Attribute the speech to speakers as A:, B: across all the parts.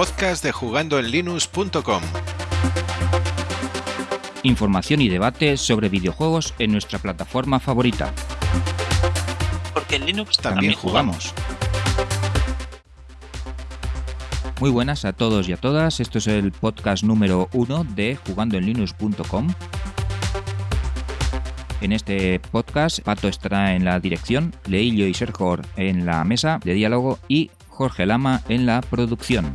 A: podcast de jugandoenlinux.com.
B: Información y debate sobre videojuegos en nuestra plataforma favorita.
C: Porque en Linux
B: También jugamos. Muy buenas a todos y a todas. Esto es el podcast número uno de jugandoenlinux.com. En este podcast, Pato estará en la dirección, Leillo y Sergio en la mesa de diálogo y Jorge Lama en la producción.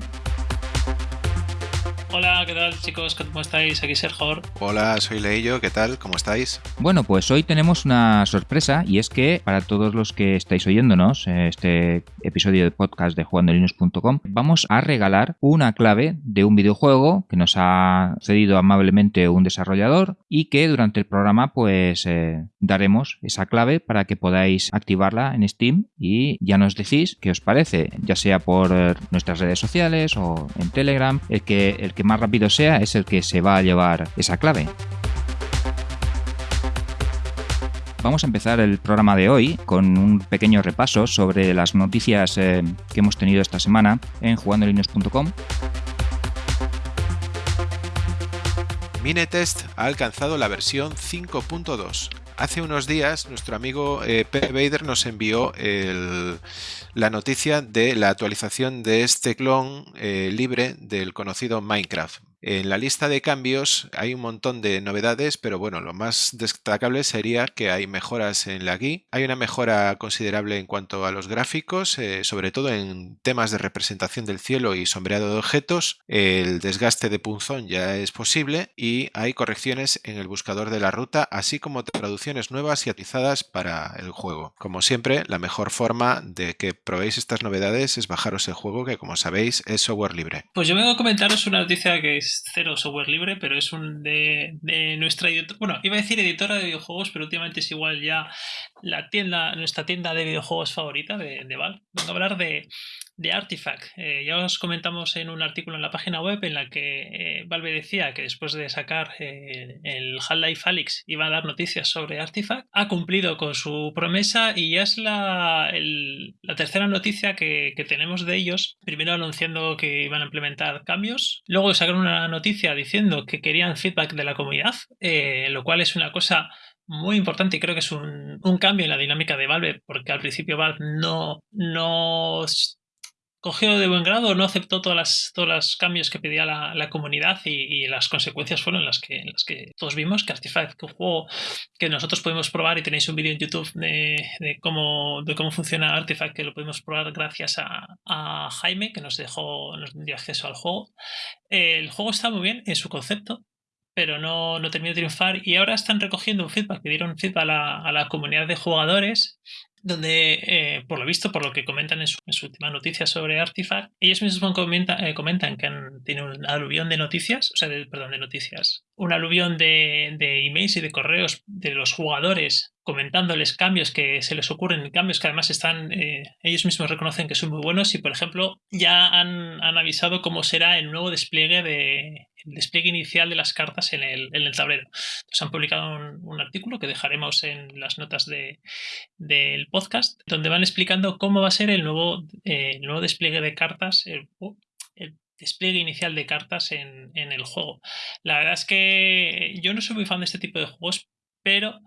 C: Hola, ¿qué tal chicos? ¿Cómo estáis? Aquí Sergio.
A: Hola, soy Leillo, ¿qué tal? ¿Cómo estáis?
B: Bueno, pues hoy tenemos una sorpresa y es que para todos los que estáis oyéndonos eh, este episodio de podcast de jugandolinux.com vamos a regalar una clave de un videojuego que nos ha cedido amablemente un desarrollador y que durante el programa pues eh, daremos esa clave para que podáis activarla en Steam y ya nos decís qué os parece, ya sea por eh, nuestras redes sociales o en Telegram, el que, el que más rápido sea es el que se va a llevar esa clave. Vamos a empezar el programa de hoy con un pequeño repaso sobre las noticias eh, que hemos tenido esta semana en jugandolinux.com.
A: Minetest ha alcanzado la versión 5.2. Hace unos días nuestro amigo eh, P. Bader nos envió la noticia de la actualización de este clon eh, libre del conocido Minecraft. En la lista de cambios hay un montón de novedades, pero bueno, lo más destacable sería que hay mejoras en la GUI. Hay una mejora considerable en cuanto a los gráficos, eh, sobre todo en temas de representación del cielo y sombreado de objetos. El desgaste de punzón ya es posible y hay correcciones en el buscador de la ruta, así como traducciones nuevas y actualizadas para el juego. Como siempre, la mejor forma de que probéis estas novedades es bajaros el juego, que como sabéis es software libre.
C: Pues yo vengo a comentaros una noticia que es cero software libre, pero es un de, nuestra editora, bueno, iba a decir editora de videojuegos, pero últimamente es igual ya la tienda, nuestra tienda de videojuegos favorita de, de Valve. Vengo a hablar de, de Artifact. Eh, ya os comentamos en un artículo en la página web en la que eh, Valve decía que después de sacar eh, el Half-Life Alyx iba a dar noticias sobre Artifact. Ha cumplido con su promesa y ya es la, la tercera noticia que, que, tenemos de ellos. Primero anunciando que iban a implementar cambios. Luego sacaron una noticia diciendo que querían feedback de la comunidad, lo cual es una cosa muy importante y creo que es un, un, cambio en la dinámica de Valve, porque al principio Valve no, no cogió de buen grado, no aceptó todas las, todos los cambios que pedía la, comunidad y, las consecuencias fueron las que, las que todos vimos, que Artifact, que un juego que nosotros podemos probar y tenéis un vídeo en YouTube de, cómo, de cómo funciona Artifact, que lo podemos probar gracias a, Jaime, que nos dejó, nos dio acceso al juego. El juego está muy bien en su concepto, pero no, no terminó de triunfar y ahora están recogiendo un feedback, que dieron feedback a la, a la comunidad de jugadores donde, eh, por lo visto, por lo que comentan en su, última noticia sobre Artifact, ellos mismos eh, comentan que han, tienen un aluvión de noticias, o sea, perdón, de noticias, un aluvión de, de emails y de correos de los jugadores comentándoles cambios que se les ocurren, cambios que además están, eh, ellos mismos reconocen que son muy buenos y, por ejemplo, ya han, han avisado cómo será el nuevo despliegue de, el despliegue inicial de las cartas en el, en el tablero. Entonces han publicado un, artículo que dejaremos en las notas de, del podcast, donde van explicando cómo va a ser el nuevo, eh, nuevo despliegue de cartas, despliegue inicial de cartas en, en el juego. La verdad es que yo no soy muy fan de este tipo de juegos, pero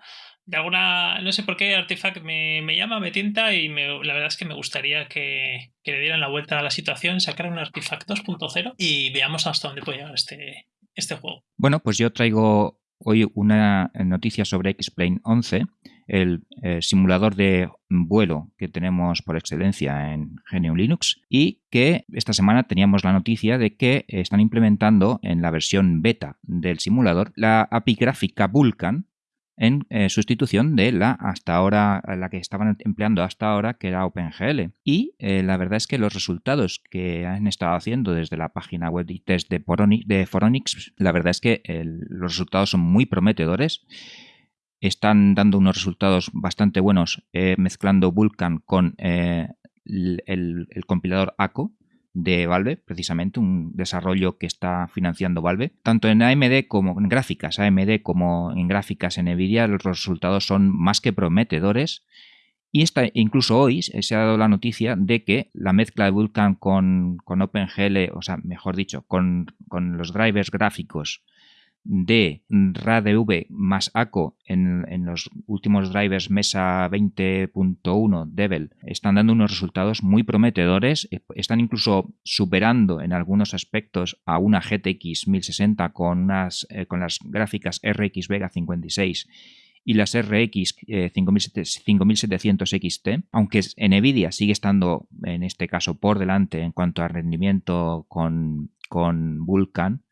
C: de alguna, no sé por qué Artifact me, llama, me tienta y la verdad es que me gustaría que, le dieran la vuelta a la situación, sacar un Artifact 2.0 y veamos hasta dónde puede llegar este, este juego.
B: Bueno, pues yo traigo hoy una noticia sobre X-Plane 11, el eh, simulador de vuelo que tenemos por excelencia en GNU Linux y que esta semana teníamos la noticia de que están implementando en la versión beta del simulador la API gráfica Vulkan en eh, sustitución de la hasta ahora, la que estaban empleando hasta ahora, que era OpenGL. Y eh, la verdad es que los resultados que han estado haciendo desde la página web de test de, de Foronix, la verdad es que los resultados son muy prometedores. Están dando unos resultados bastante buenos eh, mezclando Vulkan con el, el compilador ACO, de Valve, precisamente un desarrollo que está financiando Valve. Tanto en AMD como en gráficas AMD como en gráficas en Nvidia los resultados son más que prometedores Y esta, incluso hoy se ha dado la noticia de que la mezcla de Vulkan con, con OpenGL, o sea, mejor dicho, con, con los drivers gráficos de RADV más ACO en, en, los últimos drivers Mesa 20.1 Devel están dando unos resultados muy prometedores. Están incluso superando en algunos aspectos a una GTX 1060 con, unas, eh, con las gráficas RX Vega 56 y las RX 5700 XT, aunque Nvidia sigue estando en este caso por delante en cuanto a rendimiento con, con Vulkan,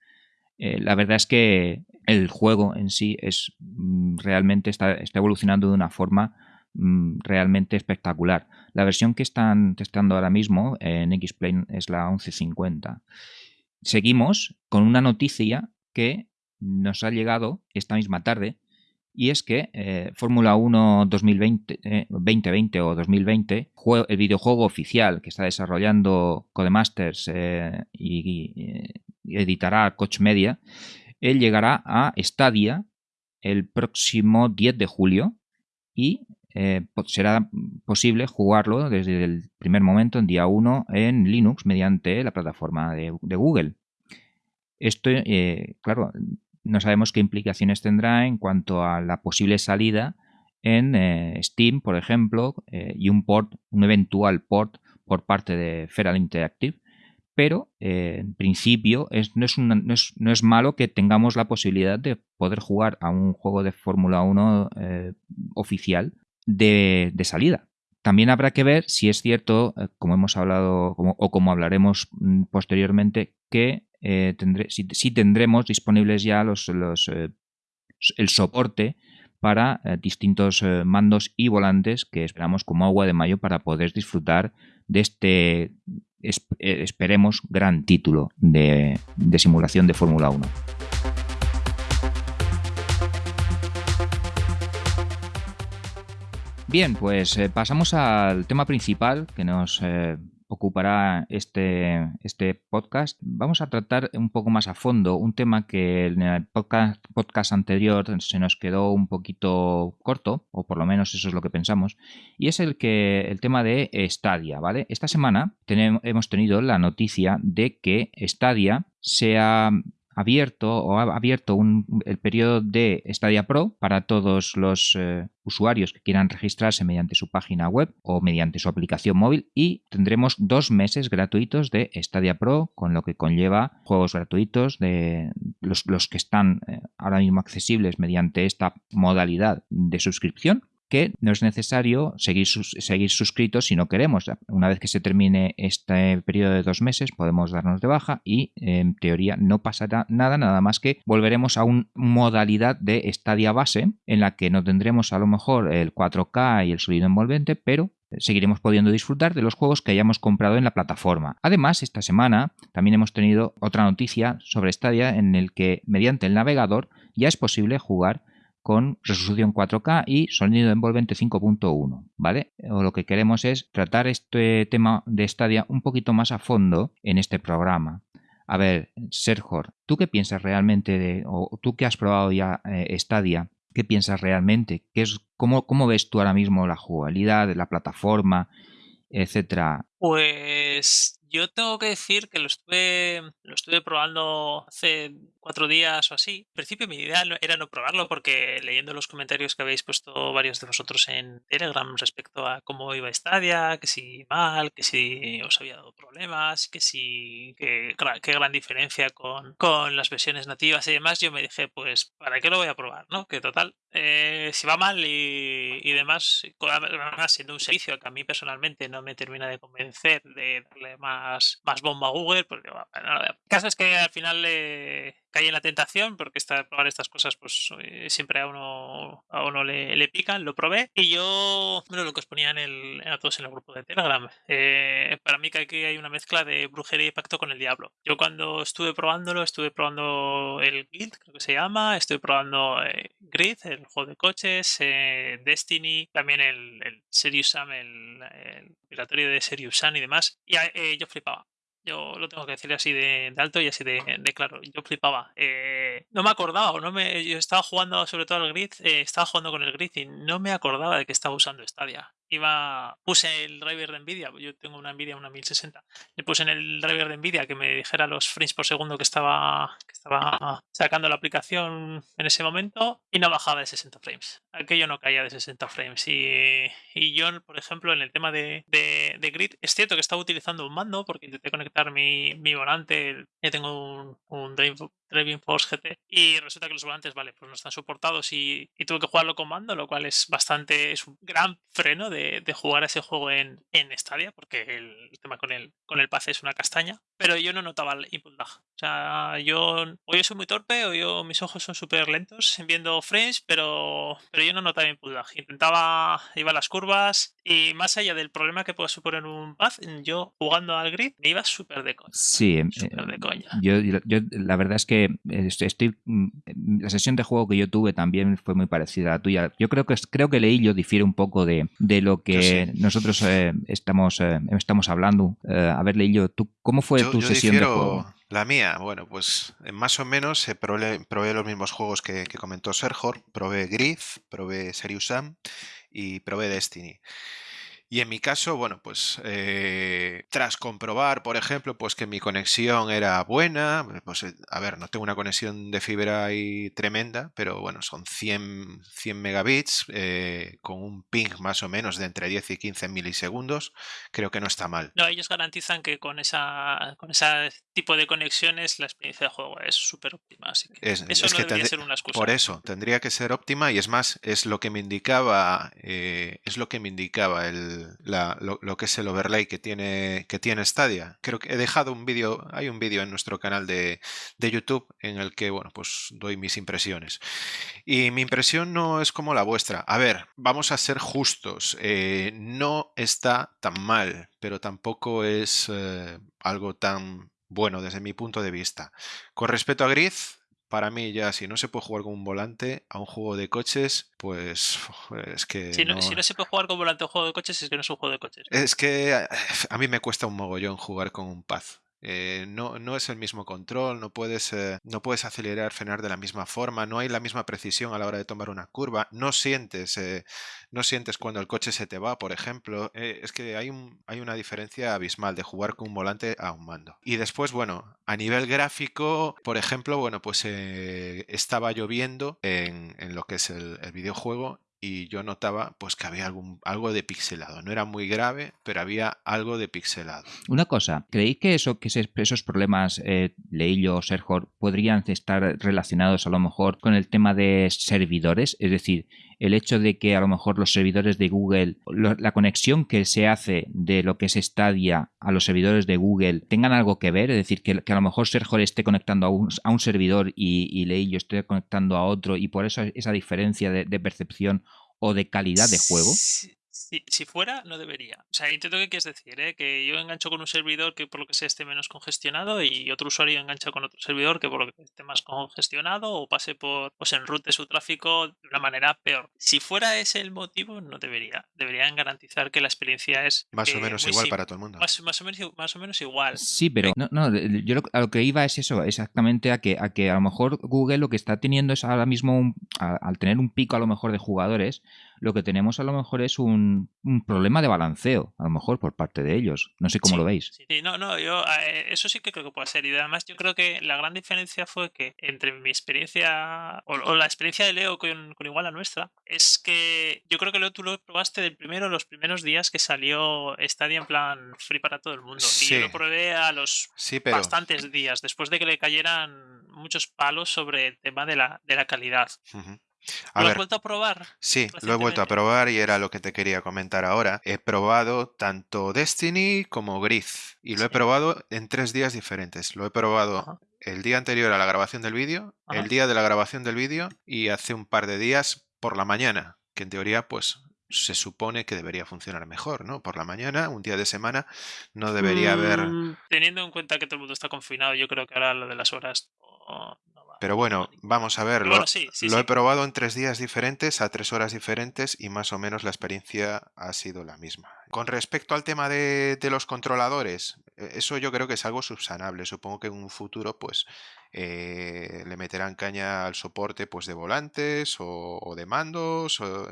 B: eh, la verdad es que el juego en sí es mm, realmente está, está, evolucionando de una forma mm, realmente espectacular. La versión que están testando ahora mismo en X-Plane es la 1150. Seguimos con una noticia que nos ha llegado esta misma tarde y es que eh, Fórmula 1 2020, 2020 o 2020, el videojuego oficial que está desarrollando Codemasters eh, y, editará Coach Media, él llegará a Stadia el próximo 10 de julio y eh, será posible jugarlo desde el primer momento, en día 1, en Linux mediante la plataforma de, Google. Esto, claro, no sabemos qué implicaciones tendrá en cuanto a la posible salida en eh, Steam, por ejemplo, eh, y un port, un eventual port por parte de Feral Interactive. Pero eh, en principio no, es no, es, malo que tengamos la posibilidad de poder jugar a un juego de Fórmula 1 oficial de, salida. También habrá que ver si es cierto, como hemos hablado o como hablaremos mm, posteriormente, que eh, tendré, si, tendremos disponibles ya los, eh, el soporte para eh, distintos mandos y volantes que esperamos como agua de mayo para poder disfrutar de este, esperemos, gran título de, simulación de Fórmula 1. Bien, pues pasamos al tema principal que nos ocupará este, este podcast, vamos a tratar un poco más a fondo un tema que en el podcast, podcast anterior se nos quedó un poquito corto, o por lo menos eso es lo que pensamos, y es el, que, el tema de Stadia, ¿vale? Esta semana tenemos, hemos tenido la noticia de que Stadia se ha abierto o ha abierto el periodo de Stadia Pro para todos los eh, usuarios que quieran registrarse mediante su página web o mediante su aplicación móvil y tendremos dos meses gratuitos de Stadia Pro con lo que conlleva juegos gratuitos de los, los que están eh, ahora mismo accesibles mediante esta modalidad de suscripción que no es necesario seguir, seguir suscritos si no queremos. Una vez que se termine este periodo de dos meses podemos darnos de baja y en teoría no pasará nada, nada más que volveremos a una modalidad de estadia base en la que no tendremos a lo mejor el 4K y el sonido envolvente, pero seguiremos pudiendo disfrutar de los juegos que hayamos comprado en la plataforma. Además, esta semana también hemos tenido otra noticia sobre Stadia en el que mediante el navegador ya es posible jugar con resolución 4K y sonido envolvente 5.1, ¿vale? O lo que queremos es tratar este tema de Stadia un poquito más a fondo en este programa. A ver, Sergio, ¿tú qué piensas realmente de, o tú que has probado ya eh, Stadia, qué piensas realmente? ¿Qué es, cómo, ¿Cómo ves tú ahora mismo la jugabilidad la plataforma, etcétera?
C: Pues yo tengo que decir que lo estuve, lo estuve probando hace cuatro días o así. En principio mi idea era no probarlo porque leyendo los comentarios que habéis puesto varios de vosotros en Telegram respecto a cómo iba Stadia, que si mal, que si os había dado problemas, que si qué gran diferencia con, con las versiones nativas y demás, yo me dije, pues, ¿para qué lo voy a probar? ¿no? Que total, eh, si va mal y, y demás, siendo un servicio que a mí personalmente no me termina de convencer de darle más, más bomba Google, porque bueno, el caso es que al final le cae en la tentación, porque esta, probar estas cosas, pues eh, siempre a uno, a uno le, le, pican, lo probé. Y yo, bueno, lo que os ponía en el, a todos en el grupo de Telegram, eh, para mí que aquí hay una mezcla de brujería y pacto con el diablo. Yo cuando estuve probándolo, estuve probando el Guild, creo que se llama, estuve probando eh, Grid, el juego de coches, Destiny, también el, el Serious Sam, el, el de Serious Sam y demás. Y yo flipaba. Yo lo tengo que decir así de, alto y así de, claro. Yo flipaba. Eh, no me acordaba, no me, yo estaba jugando sobre todo al grid, eh, estaba jugando con el grid y no me acordaba de que estaba usando Stadia. Iba puse el driver de Nvidia, yo tengo una Nvidia, una 1060, le puse en el driver de Nvidia que me dijera los frames por segundo que estaba, que estaba sacando la aplicación en ese momento y no bajaba de 60 frames. Aquello no caía de 60 frames. Y, y yo, por ejemplo, en el tema de, de, de, Grid, es cierto que estaba utilizando un mando porque intenté conectar mi, mi volante, ya tengo un, un Driving Force GT y resulta que los volantes, vale, pues no están soportados y, y tuve que jugarlo con mando, lo cual es bastante, es un gran freno de, de jugar a ese juego en, en Stadia porque el, tema con el, con el pase es una castaña, pero yo no notaba el input lag. O sea, yo, o yo soy muy torpe o yo, mis ojos son súper lentos viendo frames, pero, pero yo no notaba input lag. Intentaba, iba a las curvas y más allá del problema que puede suponer un pad, yo jugando al grid me iba súper de coña.
B: Sí,
C: súper de coña.
B: Yo, yo, la verdad es que estoy, mm, la sesión de juego que yo tuve también fue muy parecida a la tuya. Yo creo que creo que leí yo difiere un poco de, de lo que sí. nosotros eh, estamos, eh, estamos hablando. Eh, a ver, Leillo, ¿tú, ¿cómo fue
A: yo,
B: tu
A: yo
B: sesión
A: difiero...
B: de juego?
A: La mía, bueno, pues más o menos eh, probé, probé, los mismos juegos que, que comentó Sergor. Probé Griff, probé Serious Sam y probé Destiny. Y en mi caso, bueno, pues eh, tras comprobar, por ejemplo, pues que mi conexión era buena, pues a ver, no tengo una conexión de fibra ahí tremenda, pero bueno, son 100, 100 megabits eh, con un ping más o menos de entre 10 y 15 milisegundos, creo que no está mal.
C: No, ellos garantizan que con esa con ese tipo de conexiones la experiencia de juego es súper óptima, así que
A: es,
C: eso
A: es
C: no
A: que
C: debería ser una excusa.
A: Por eso, tendría que ser óptima y es más, es lo que me indicaba, eh, es lo que me indicaba el lo, que es el overlay que tiene, que tiene Stadia. Creo que he dejado un vídeo, hay un vídeo en nuestro canal de, de, YouTube en el que, bueno, pues doy mis impresiones. Y mi impresión no es como la vuestra. A ver, vamos a ser justos. Eh, no está tan mal, pero tampoco es eh, algo tan bueno desde mi punto de vista. Con respecto a Grid, para mí ya si no se puede jugar con un volante a un juego de coches, pues es que...
C: Si no, no, si no se puede jugar con volante a un juego de coches, es que no es un juego de coches.
A: Es que a mí me cuesta un mogollón jugar con un pad. Eh, no, no, es el mismo control, no puedes, eh, no puedes acelerar, frenar de la misma forma, no hay la misma precisión a la hora de tomar una curva, no sientes, eh, no sientes cuando el coche se te va, por ejemplo. Es que hay, un, hay una diferencia abismal de jugar con un volante a un mando. Y después, bueno, a nivel gráfico, por ejemplo, bueno, pues estaba lloviendo en, en, lo que es el videojuego y yo notaba pues que había algún, algo de pixelado. No era muy grave, pero había algo de pixelado.
B: Una cosa, ¿creéis que, eso, que esos problemas, eh, o Sergor, podrían estar relacionados a lo mejor con el tema de servidores? Es decir, el hecho de que a lo mejor los servidores de Google, la conexión que se hace de lo que es Stadia a los servidores de Google tengan algo que ver, es decir, que, que a lo mejor Sergor esté conectando a un, a un servidor y, y Leillo esté conectando a otro y por eso esa diferencia de, de percepción o de calidad de juego?
C: Si, si, fuera, no debería. O sea, intento que quieres decir, ¿eh? que yo engancho con un servidor que por lo que sea esté menos congestionado y otro usuario engancha con otro servidor que por lo que esté más congestionado o pase por, pues enrute su tráfico de una manera peor. Si fuera ese el motivo, no debería. Deberían garantizar que la experiencia es...
A: Más
C: eh,
A: o menos igual para todo el mundo.
C: Más, más, o menos, más o menos igual.
B: Sí, pero no, no, yo lo, a lo que iba es eso, exactamente a que, a que a lo mejor Google lo que está teniendo es ahora mismo, un, a, al tener un pico a lo mejor de jugadores, lo que tenemos a lo mejor es un, un, problema de balanceo, a lo mejor por parte de ellos. No sé cómo
C: sí,
B: lo veis.
C: Sí, no, no, yo eh, eso sí que creo que puede ser. Y además yo creo que la gran diferencia fue que entre mi experiencia o, o la experiencia de Leo con, con, igual a nuestra, es que yo creo que Leo tú lo probaste del primero, los primeros días que salió Stadia en plan free para todo el mundo.
A: Sí.
C: Y yo lo probé a los
A: pero...
C: bastantes días, después de que le cayeran muchos palos sobre el tema de la, de la calidad.
A: Uh -huh.
C: A ¿Lo ver, has vuelto a probar?
A: Sí, lo he vuelto a probar y era lo que te quería comentar ahora. He probado tanto Destiny como Grid y lo sí. he probado en tres días diferentes. Lo he probado Ajá. el día anterior a la grabación del vídeo, el día de la grabación del vídeo y hace un par de días por la mañana, que en teoría pues se supone que debería funcionar mejor, ¿no? Por la mañana, un día de semana, no debería mm, haber...
C: Teniendo en cuenta que todo el mundo está confinado, yo creo que ahora lo de las horas...
A: Pero bueno, vamos a ver, bueno, sí, sí, lo sí. he probado en tres días diferentes, a tres horas diferentes y más o menos la experiencia ha sido la misma. Con respecto al tema de, de los controladores, e, eso yo creo que es algo subsanable. Supongo que en un futuro pues eh, le meterán caña al soporte pues de volantes o, o de mandos. O,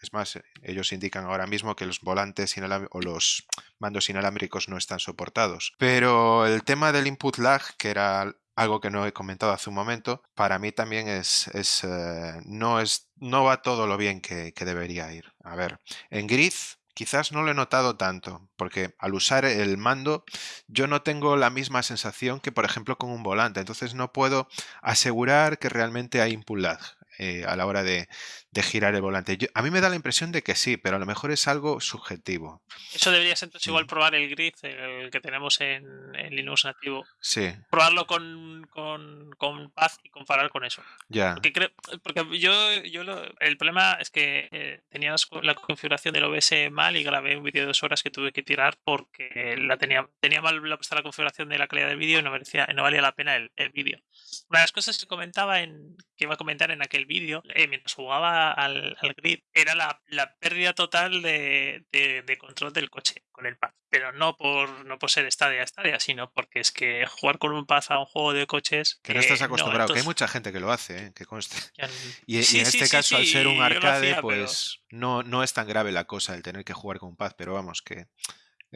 A: Es más, ellos indican ahora mismo que los volantes o los mandos inalámbricos no están soportados. Pero el tema del input lag, que era algo que no he comentado hace un momento, para mí también es, es eh, no es no va todo lo bien que, debería ir. A ver, en Grid quizás no lo he notado tanto, porque al usar el mando yo no tengo la misma sensación que por ejemplo con un volante, entonces no puedo asegurar que realmente hay input lag. Eh, a la hora de, de girar el volante. a mí me da la impresión de que sí, pero a lo mejor es algo subjetivo.
C: Eso debería ser entonces igual probar el grid, el que tenemos en, Linux nativo.
A: Sí.
C: Probarlo con, con, con Paz y comparar con eso.
A: Ya.
C: Porque, creo, porque yo, yo el problema es que eh, tenía la configuración del OBS mal y grabé un vídeo de dos horas que tuve que tirar porque la tenía, tenía mal puesta la configuración de la calidad del vídeo y no, merecía, no valía la pena el, el vídeo. Una de las cosas que comentaba en, que iba a comentar en aquel vídeo, eh, mientras jugaba al, grid, era la, pérdida total de, control del coche con el pad. Pero no por, no por ser estadia a estadia, sino porque es que jugar con un pad a un juego de coches.
A: Que no estás acostumbrado, que hay mucha gente que lo hace, ¿eh? que conste. Y, en este caso, al ser un arcade, pues no, no es tan grave la cosa el tener que jugar con un pad, pero vamos, que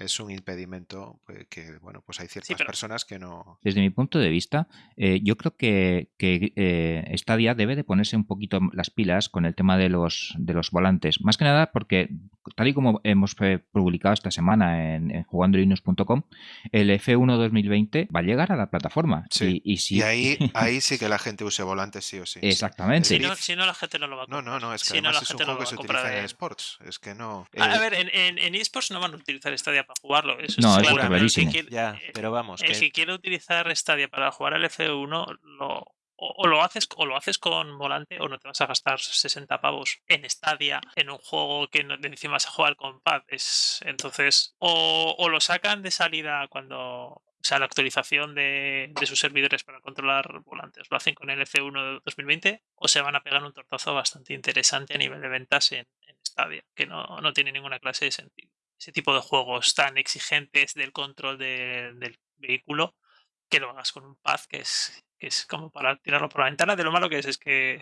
A: es un impedimento pues, que, bueno, pues hay ciertas personas que no...
B: Desde mi punto de vista, eh, yo creo que, que eh, Stadia debe de ponerse un poquito las pilas con el tema de los, de los volantes. Más que nada porque, tal y como hemos publicado esta semana en, en jugandolinux.com, el F1 2020 va a llegar a la plataforma.
A: Sí. Y, si... ahí, ahí sí que la gente use volantes sí o sí.
B: Exactamente.
C: Si no, si no, la gente no lo va a
A: comprar. No, no, no, es que además es un juego que se utiliza en esports. Es que no...
C: A, ver, en, en, en esports no van a utilizar Stadia para jugarlo. Eso
B: no,
C: es,
B: claro.
A: es ya, eh, pero vamos.
C: El que... quiere utilizar Stadia para jugar al F1 lo, o, lo haces o lo haces con volante o no te vas a gastar 60 pavos en Stadia en un juego que no, encima vas a jugar con pad es entonces o, o, lo sacan de salida cuando o sea la actualización de, de, sus servidores para controlar volantes lo hacen con el F1 de 2020 o se van a pegar un tortazo bastante interesante a nivel de ventas en, en Stadia que no, no tiene ninguna clase de sentido ese tipo de juegos tan exigentes del control del vehículo que lo hagas con un pad que es que es como para tirarlo por la ventana. De lo malo que es, es que.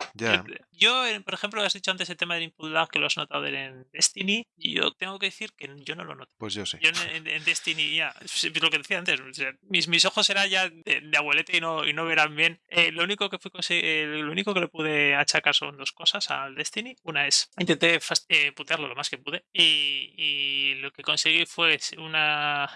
C: Yo, por ejemplo, has dicho antes el tema del input lag que lo has notado en Destiny. Y yo tengo que decir que yo no lo noto.
A: Pues yo sé.
C: Yo en, Destiny, ya, lo que decía antes, mis, mis ojos eran ya de, abuelete y no, y no verán bien. Eh, lo, único que fui eh, lo único que le pude achacar son dos cosas al Destiny. Una es, intenté eh, putearlo lo más que pude. Y, y lo que conseguí fue una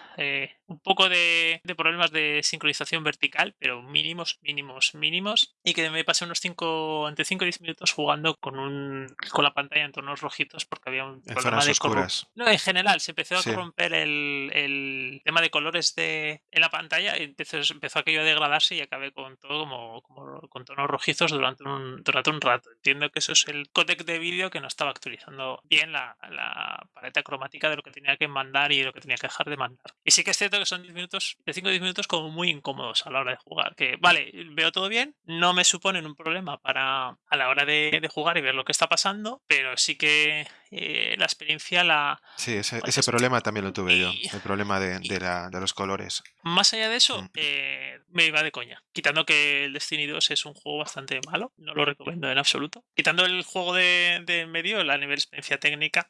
C: un poco de, de problemas de sincronización vertical, pero mínimos, mínimos mínimos mínimos y que me pasé unos 5 entre 5 y 10 minutos jugando con un con la pantalla en tonos rojitos porque había un
A: problema de
C: oscuras. No, en general se empezó a corromper el, el, tema de colores de en la pantalla y entonces empezó aquello a degradarse y acabé con todo como, como con tonos rojizos durante un, durante un rato. Entiendo que eso es el codec de vídeo que no estaba actualizando bien la, la paleta cromática de lo que tenía que mandar y de lo que tenía que dejar de mandar. Y sí que es cierto que son 10 minutos, de 5 a 10 minutos como muy incómodos a la hora de jugar. Que vale, veo todo bien, no me suponen un problema para a la hora de, jugar y ver lo que está pasando, pero sí que eh, la experiencia la...
A: Sí, ese, ese problema también lo tuve yo, el problema de, de, la, de, los colores.
C: Más allá de eso, mm. eh, me iba de coña, quitando que el Destiny 2 es un juego bastante malo, no lo recomiendo en absoluto, quitando el juego de, de medio, la nivel experiencia técnica,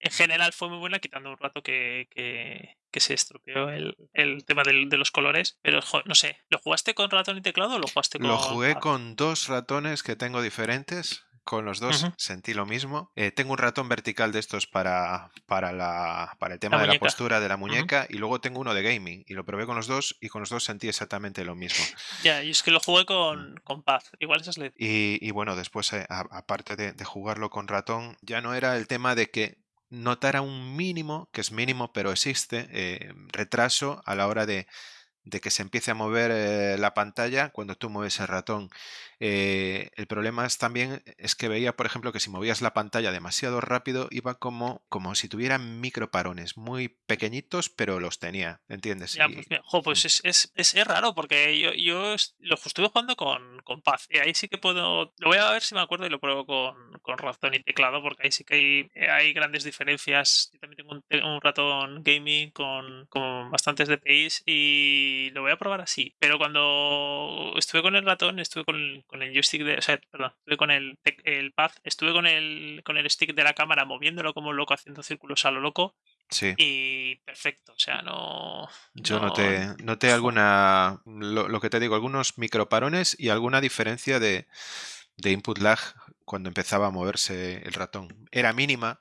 C: en general fue muy buena, quitando un rato que, que, se estropeó el, el tema del, de los colores. Pero no sé, ¿lo jugaste con ratón y teclado o lo jugaste con.?
A: Lo jugué con dos ratones que tengo diferentes. Con los dos sentí lo mismo. Eh, tengo un ratón vertical de estos para, para, la, para el tema de la postura de la muñeca y luego tengo uno de gaming y lo probé con los dos y con los dos sentí exactamente lo mismo.
C: Ya, y es que lo jugué con, mm. con Paz, igual esa es la...
A: y, y bueno, después, eh, aparte de, de jugarlo con ratón, ya no era el tema de que notara un mínimo, que es mínimo pero existe, eh, retraso a la hora de, de que se empiece a mover eh, la pantalla cuando tú mueves el ratón. Eh, el problema es también es que veía, por ejemplo, que si movías la pantalla demasiado rápido iba como, como si tuviera microparones muy pequeñitos, pero los tenía, ¿entiendes?
C: Ya, pues, pues mm. es, es, es, raro porque yo, yo lo estuve jugando con, con Paz y ahí sí que puedo... Lo voy a ver si me acuerdo y lo pruebo con, con ratón y teclado, porque ahí sí que hay, eh, hay grandes diferencias. Yo también tengo un, ratón gaming con, con, bastantes DPIs y lo voy a probar así. Pero cuando estuve con el ratón, estuve con, con el joystick de. O sea, perdón, estuve con el, el pad, estuve con el, con el stick de la cámara moviéndolo como loco, haciendo círculos a lo loco.
A: Sí.
C: Y perfecto, o sea, no.
A: Yo noté, noté alguna. Lo, lo, que te digo, algunos microparones y alguna diferencia de, de input lag cuando empezaba a moverse el ratón. Era mínima.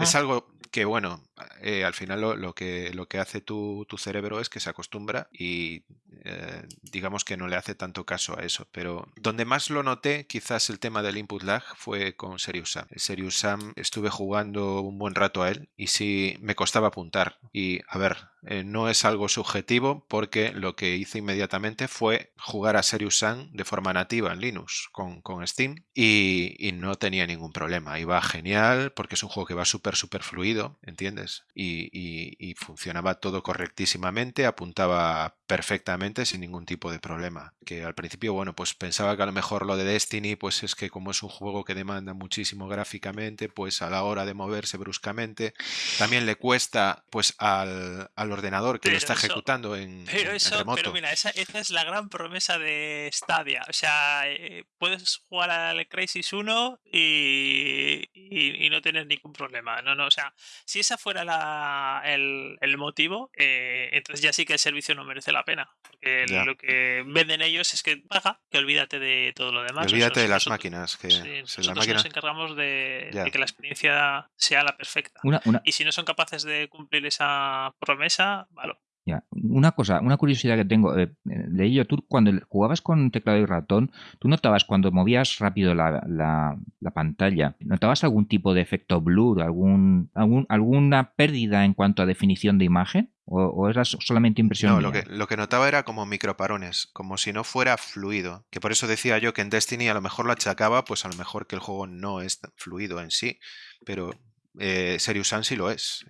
A: Es algo que, bueno, eh, al final lo, que, lo que hace tu, tu, cerebro es que se acostumbra y eh, digamos que no le hace tanto caso a eso. Pero donde más lo noté, quizás el tema del input lag, fue con Serious Sam. El Serious Sam estuve jugando un buen rato a él y sí me costaba apuntar. Y a ver, eh, no es algo subjetivo porque lo que hice inmediatamente fue jugar a Serious Sam de forma nativa en Linux con, con Steam y, y, no tenía ningún problema. Iba genial porque es un juego que va súper, súper fluido, ¿entiendes? Y, y, y funcionaba todo correctísimamente, apuntaba perfectamente sin ningún tipo de problema. Que al principio, bueno, pues pensaba que a lo mejor lo de Destiny, pues es que como es un juego que demanda muchísimo gráficamente, pues a la hora de moverse bruscamente, también le cuesta pues al, al ordenador que lo está ejecutando en,
C: pero eso,
A: remoto.
C: Pero mira, esa, esa, es la gran promesa de Stadia. O sea, eh, puedes jugar al Crisis 1 y, y, y, no tener ningún problema. No, no, o sea, si esa fuera la, el, el motivo, eh, entonces ya sí que el servicio no merece la pena. Porque lo que venden ellos es que paga, que olvídate de todo lo demás.
A: Olvídate
C: Nosotros-
A: de las
C: nosotros-
A: máquinas, que
C: sí,
A: si la
C: nosotros
A: máquina...
C: nos encargamos de, que la experiencia sea la perfecta.
B: Una, una,
C: Y si no son capaces de cumplir esa promesa, vale.
B: Ya, una cosa, una curiosidad que tengo. eh, leí yo, tú cuando jugabas con teclado y ratón, ¿tú notabas cuando movías rápido la, la- la pantalla, notabas algún tipo de efecto blur, algún, algún, alguna pérdida en cuanto a definición de imagen? ¿O, o era so- solamente impresión
A: No, lo que, lo que notaba era como microparones, como si no fuera fluido. Que por eso decía yo que en Destiny a lo mejor lo achacaba, pues a lo mejor que el juego no es fluido en sí, pero eh, Serious Sam sí lo es.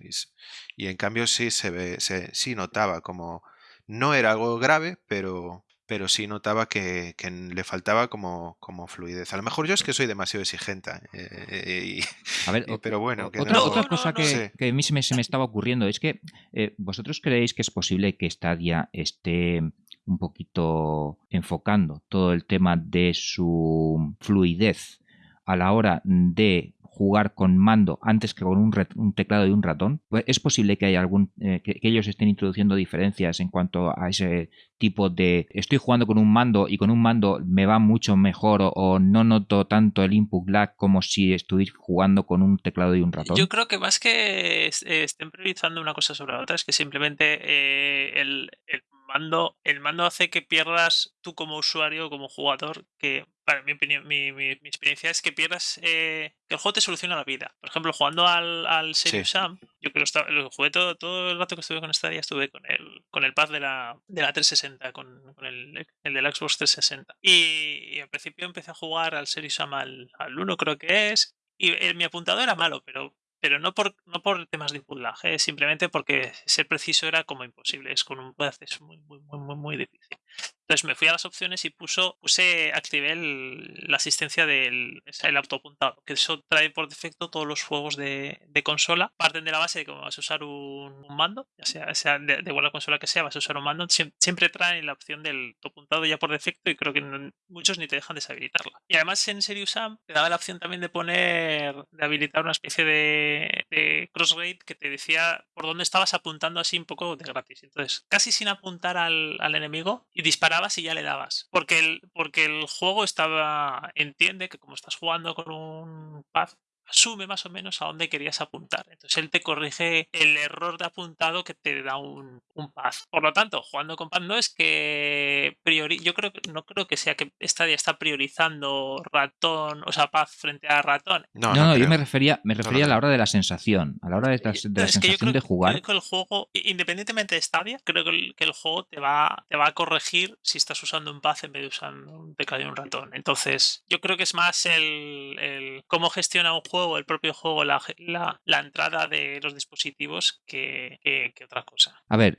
A: Y, en cambio sí se ve, se, sí notaba como. No era algo grave, pero, pero sí notaba que, que le faltaba como, como fluidez. A lo mejor yo es que soy demasiado exigente, eh, y-
B: A ver,
A: y- pero bueno, que
B: Otra,
A: no-
B: otra
C: no,
B: cosa
C: no,
B: que,
A: Sí.
B: que a mí se me, se me estaba ocurriendo es que eh, vosotros creéis que es posible que Stadia esté un poquito enfocando todo el tema de su fluidez a la hora de jugar con mando antes que con un, un teclado y un ratón. Pues Es posible que haya algún eh, que, ellos estén introduciendo diferencias en cuanto a ese tipo de estoy jugando con un mando y con un mando me va mucho mejor o, no noto tanto el input lag como si estuviera jugando con un teclado y un ratón.
C: Yo creo que más que eh, estén priorizando una cosa sobre la otra, es que simplemente eh, el, el mando, el mando hace que pierdas tú como usuario, como jugador, que para mi opinión, mi, mi- mi experiencia es que pierdas eh, que el juego te soluciona la vida. Por ejemplo, jugando al, al Serious
A: Sí.
C: Sam, yo que lo, jugué todo, todo el rato que estuve con esta día, estuve con el, con el pad de la, de la 360, con, con el, el del Xbox 360. Y, y al principio empecé a jugar al Serious Sam al, al 1, creo que es, y eh, mi apuntado era malo, pero, pero no, por, no por temas de eh, simplemente porque ser preciso era como imposible. Es con un pad es muy, muy, muy, muy, muy difícil. Entonces me fui a las opciones y puso, puse, activé el- la asistencia del el autoapuntado, que eso trae por defecto todos los juegos de, de consola. Parten de la base de que vas a usar un, mando, ya sea, de, de igual la consola que sea, vas a usar un mando. Siem- Siempre traen la opción del autoapuntado ya por defecto y creo que no- muchos ni te dejan deshabilitarla. Y además en Serious Sam te daba la opción también de poner, de habilitar una especie de, de cross rate que te decía por dónde estabas apuntando así un poco de gratis. Entonces, casi sin apuntar al, al enemigo disparabas y ya le dabas. Porque el, porque el juego estaba, entiende que como estás jugando con un pad, asume más o menos a dónde querías apuntar. Entonces él te corrige el error de apuntado que te da un, un pad. Por lo tanto, jugando con pad no es que priori yo creo que no creo que sea que Stadia está priorizando ratón, o sea, pad frente a ratón.
A: No,
B: No,
A: no,
B: no, yo me refería, me refería a la hora de la sensación, a la hora de, la- de la
C: es que yo
B: sensación
C: creo,
B: de jugar.
C: creo que el juego, independientemente de Stadia, creo que el, que el juego te va, te va a corregir si estás usando un pad en vez de usando un teclado y un ratón. Entonces, yo creo que es más el, el cómo gestiona un juego, el propio juego, la, la, entrada de los dispositivos que, que- que otra cosa.
B: A ver,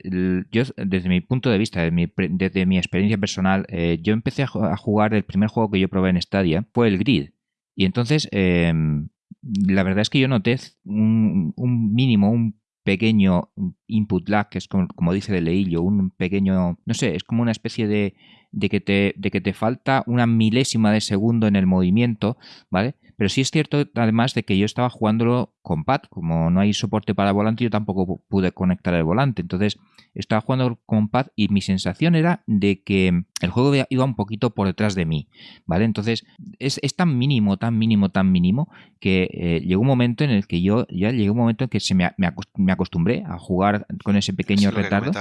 B: yo desde mi punto de vista, desde mi, experiencia personal, eh, yo empecé a jugar, el primer juego que yo probé en Stadia fue el Grid. Y entonces, em, la verdad es que yo noté un, un mínimo, un pequeño input lag, que es como, como dice de Leillo, un pequeño, no sé, es como una especie de, de, que te, de que te falta una milésima de segundo en el movimiento, ¿vale? Pero sí es cierto, además, de que yo estaba jugándolo con pad. Como no hay soporte para volante, yo tampoco pude conectar el volante. Entonces, estaba jugando con pad y mi sensación era de que el juego iba un poquito por detrás de mí, ¿vale? Entonces, es, tan mínimo, tan mínimo, tan mínimo, que eh, llegó un momento en el que yo, ya llegó un momento en que se me, me acostumbré a jugar con ese pequeño retardo.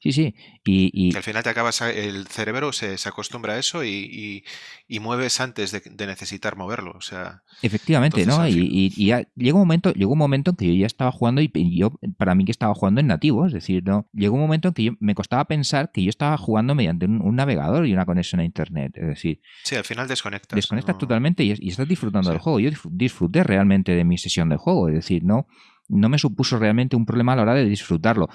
B: Sí, sí. Y,
A: Que al final te acabas, el cerebro se, acostumbra a eso y, mueves antes de, necesitar moverlo. O sea,
B: Efectivamente, ¿no? Y, ya llegó un momento, llegó un momento en que yo ya estaba jugando y yo, para mí que estaba jugando en nativo, es decir, no, llegó un momento en que yo, me costaba pensar que yo estaba jugando mediante un, navegador y una conexión a internet. Es decir,
A: sí, al final desconectas.
B: Desconectas totalmente y, estás disfrutando del juego. Yo disfruté realmente de mi sesión de juego, es decir, no no me supuso realmente un problema a la hora de disfrutarlo.